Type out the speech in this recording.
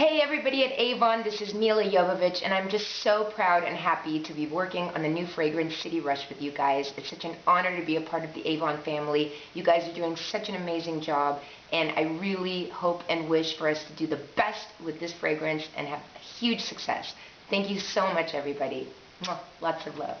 Hey everybody at Avon, this is Milla Jovovich and I'm just so proud and happy to be working on the new fragrance City Rush with you guys. It's such an honor to be a part of the Avon family. You guys are doing such an amazing job and I really hope and wish for us to do the best with this fragrance and have huge success. Thank you so much everybody. Lots of love.